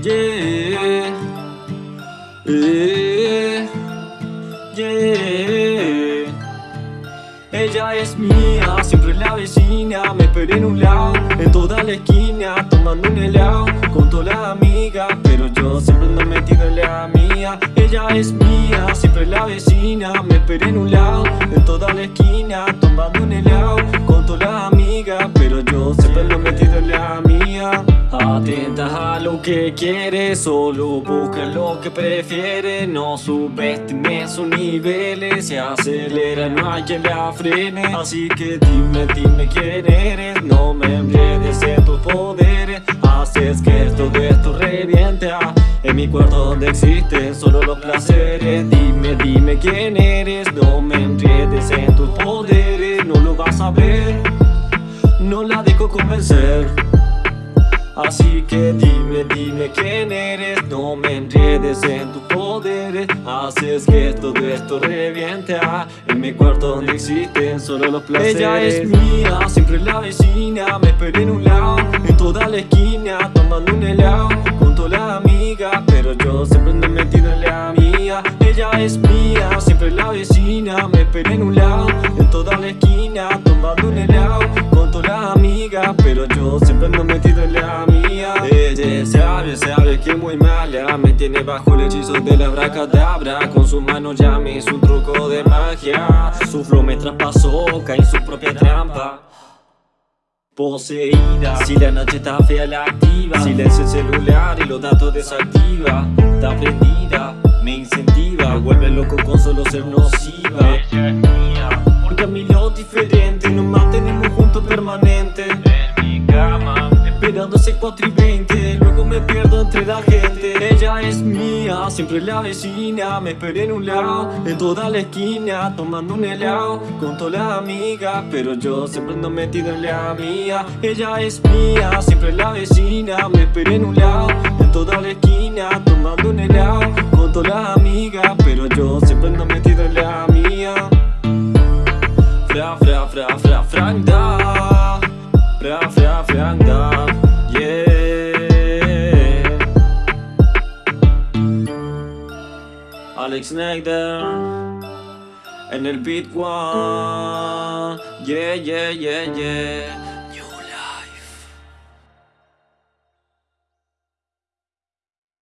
Yeah, yeah, yeah. Ella es mía, siempre la vecina Me esperé en un lado, en toda la esquina Tomando un helado, con toda la amiga Pero yo siempre ando metido en la mía Ella es mía, siempre la vecina Me esperé en un lado, en toda la esquina Tomando un helado, lo que quiere, solo busca lo que prefiere. No subestime sus niveles, se acelera, no hay quien la frene. Así que dime, dime quién eres, no me enredes en tus poderes. Haces que todo esto reviente ah, En mi cuarto donde existen solo los placeres. Dime, dime quién eres, no me enredes en tus poderes. No lo vas a ver, no la dejo convencer Así que dime, dime quién eres. No me enredes en tus poderes. Haces que todo esto reviente. Ah, En mi cuarto donde existen solo los placeres. Ella es mía, siempre la vecina. Me esperé en un lado, en toda la esquina Tomando un helado, con toda la amiga. Pero yo siempre ando metido en la mía. Ella es mía, siempre la vecina. Me esperé en un lado, en toda la esquina mía Ella sabe, sabe que muy mala Me tiene bajo el hechizo de la bracadabra Con su mano ya me hizo un truco de magia. Su flow me traspasó, cae en su propia trampa. Poseída. Si la noche está fea la activa. Silencia el celular y los datos desactiva. Está prendida, me incentiva. Me vuelve loco con solo ser nociva. Ella es mía. Porque a mí lo diferente Nos mantenemos juntos permanente. En mi cama Esperando ese 4 la gente Ella es mía, siempre la vecina Me esperé en un lado, en toda la esquina Tomando un helado, con toda la amiga. Pero yo siempre ando metido en la mía. Ella es mía, siempre la vecina Me esperé en un lado, en toda la esquina Tomando un helado, con toda la amiga. Pero yo siempre ando metido en la mía. Fra, fra, fra, fra, franda. Fra, fra, franda Negder En el beat one Yeah, yeah, yeah, yeah